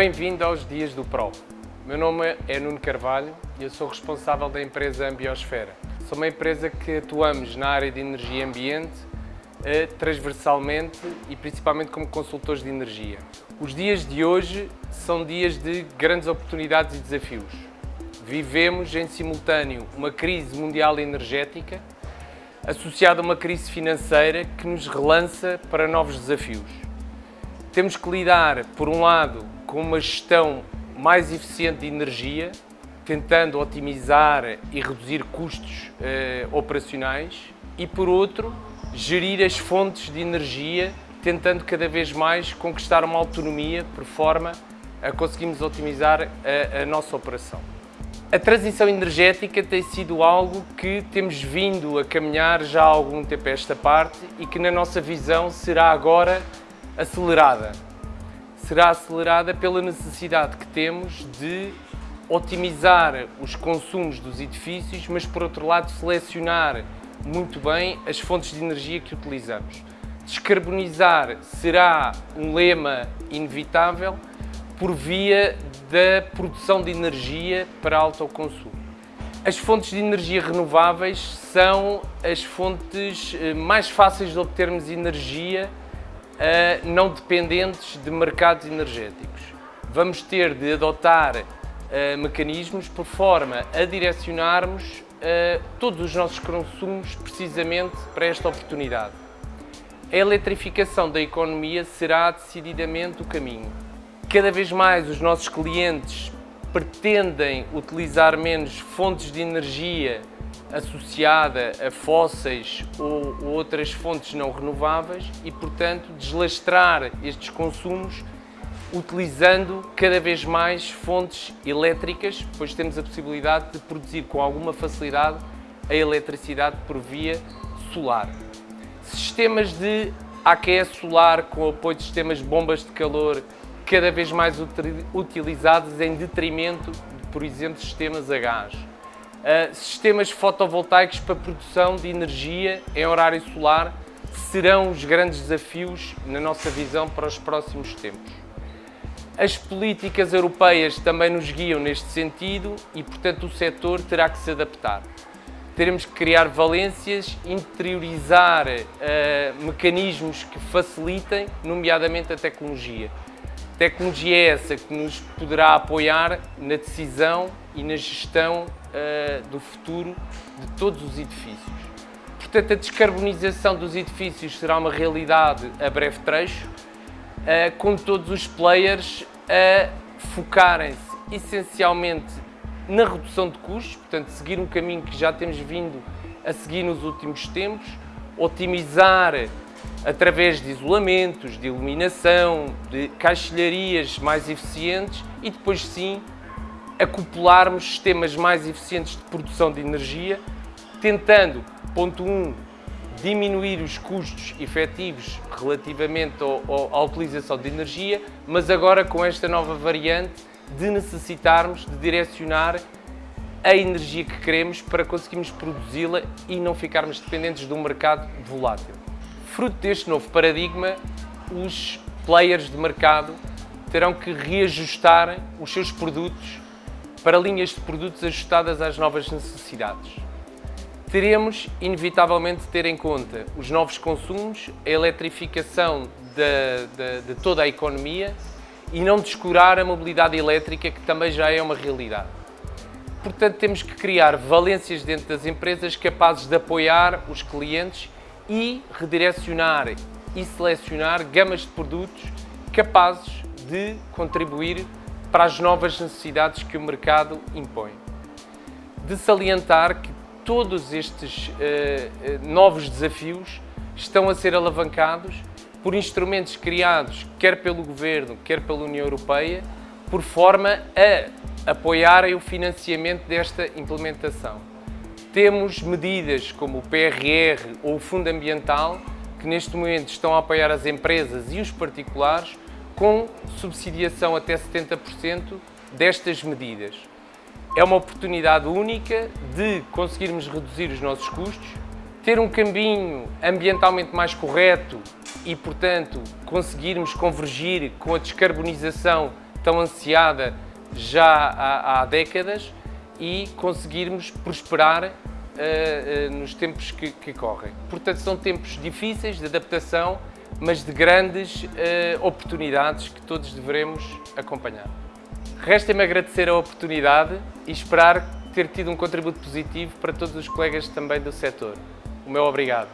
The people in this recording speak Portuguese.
Bem-vindo aos Dias do PRO. Meu nome é Nuno Carvalho e eu sou responsável da empresa Ambiosfera. Sou uma empresa que atuamos na área de energia ambiente eh, transversalmente e principalmente como consultores de energia. Os dias de hoje são dias de grandes oportunidades e desafios. Vivemos em simultâneo uma crise mundial energética associada a uma crise financeira que nos relança para novos desafios. Temos que lidar, por um lado, com uma gestão mais eficiente de energia, tentando otimizar e reduzir custos eh, operacionais e, por outro, gerir as fontes de energia, tentando cada vez mais conquistar uma autonomia por forma a conseguirmos otimizar a, a nossa operação. A transição energética tem sido algo que temos vindo a caminhar já há algum tempo a esta parte e que na nossa visão será agora acelerada. Será acelerada pela necessidade que temos de otimizar os consumos dos edifícios, mas por outro lado selecionar muito bem as fontes de energia que utilizamos. Descarbonizar será um lema inevitável por via da produção de energia para autoconsumo. As fontes de energia renováveis são as fontes eh, mais fáceis de obtermos energia não dependentes de mercados energéticos. Vamos ter de adotar uh, mecanismos por forma a direcionarmos uh, todos os nossos consumos precisamente para esta oportunidade. A eletrificação da economia será decididamente o caminho. Cada vez mais os nossos clientes pretendem utilizar menos fontes de energia associada a fósseis ou, outras fontes não renováveis e, portanto, deslastrar estes consumos utilizando cada vez mais fontes elétricas, pois temos a possibilidade de produzir com alguma facilidade a eletricidade por via solar. Sistemas de AQS solar com apoio de sistemas de bombas de calor cada vez mais utilizados em detrimento de, por exemplo, sistemas a gás Uh, sistemas fotovoltaicos para produção de energia em horário solar serão os grandes desafios, na nossa visão, para os próximos tempos. As políticas europeias também nos guiam neste sentido e, portanto, o setor terá que se adaptar. Teremos que criar valências, interiorizar uh, mecanismos que facilitem, nomeadamente a tecnologia. Tecnologia é essa que nos poderá apoiar na decisão e na gestão uh, do futuro de todos os edifícios. Portanto, a descarbonização dos edifícios será uma realidade a breve trecho, uh, com todos os players a focarem-se essencialmente na redução de custos, portanto, seguir um caminho que já temos vindo a seguir nos últimos tempos, otimizar através de isolamentos, de iluminação, de caixilharias mais eficientes e depois sim acoplarmos sistemas mais eficientes de produção de energia, tentando, ponto 1, um, diminuir os custos efetivos relativamente ao, ao, à utilização de energia, mas agora com esta nova variante de necessitarmos de direcionar a energia que queremos para conseguirmos produzi-la e não ficarmos dependentes de um mercado volátil. Fruto deste novo paradigma, os players de mercado terão que reajustar os seus produtos para linhas de produtos ajustadas às novas necessidades. Teremos, inevitavelmente, de ter em conta os novos consumos, a eletrificação de, de, de toda a economia e não descurar a mobilidade elétrica, que também já é uma realidade. Portanto, temos que criar valências dentro das empresas capazes de apoiar os clientes e redirecionar e selecionar gamas de produtos capazes de contribuir para as novas necessidades que o mercado impõe. De salientar que todos estes uh, novos desafios estão a ser alavancados por instrumentos criados quer pelo Governo, quer pela União Europeia, por forma a apoiarem o financiamento desta implementação. Temos medidas como o PRR ou o Fundo Ambiental, que neste momento estão a apoiar as empresas e os particulares com subsidiação até 70% destas medidas. É uma oportunidade única de conseguirmos reduzir os nossos custos, ter um caminho ambientalmente mais correto e, portanto, conseguirmos convergir com a descarbonização tão ansiada já há, há décadas e conseguirmos prosperar uh, uh, nos tempos que, que, correm. Portanto, são tempos difíceis de adaptação, mas de grandes uh, oportunidades que todos devemos acompanhar. Resta-me agradecer a oportunidade e esperar ter tido um contributo positivo para todos os colegas também do setor. O meu obrigado.